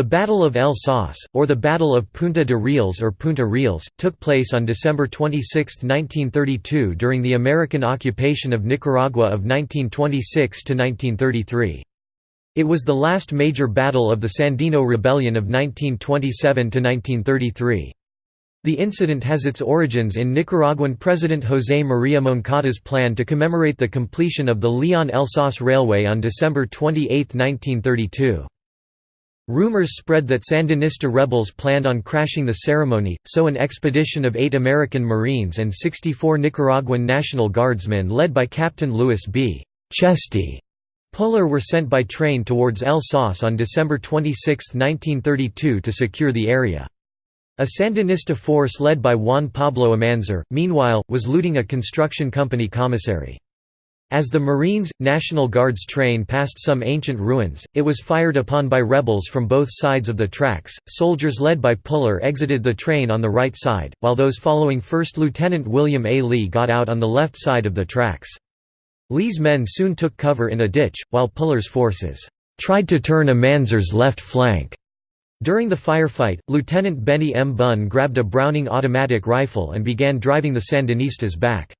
The Battle of El Sauce, or the Battle of Punta de Rieles or Punta Rieles, took place on December 26, 1932 during the American occupation of Nicaragua of 1926–1933. It was the last major battle of the Sandino Rebellion of 1927–1933. The incident has its origins in Nicaraguan President José María Moncada's plan to commemorate the completion of the Leon-El Sauce Railway on December 28, 1932. Rumors spread that Sandinista rebels planned on crashing the ceremony, so an expedition of eight American Marines and 64 Nicaraguan National Guardsmen led by Captain Louis B. Chesty Puller were sent by train towards El Sauce on December 26, 1932 to secure the area. A Sandinista force led by Juan Pablo Umanzor, meanwhile, was looting a construction company commissary. As the Marines, National Guards train passed some ancient ruins, it was fired upon by rebels from both sides of the tracks. Soldiers led by Puller exited the train on the right side, while those following 1st Lieutenant William A. Lee got out on the left side of the tracks. Lee's men soon took cover in a ditch, while Puller's forces tried to turn Umanzor's left flank. During the firefight, Lieutenant Benny M. Bunn grabbed a Browning automatic rifle and began driving the Sandinistas back.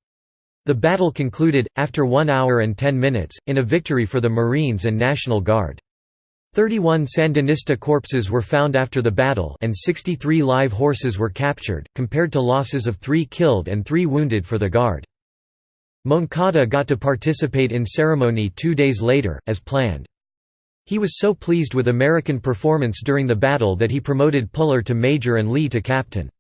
The battle concluded, after 1 hour and 10 minutes, in a victory for the Marines and National Guard. 31 Sandinista corpses were found after the battle and 63 live horses were captured, compared to losses of 3 killed and 3 wounded for the Guard. Moncada got to participate in ceremony two days later, as planned. He was so pleased with American performance during the battle that he promoted Puller to major and Lee to captain.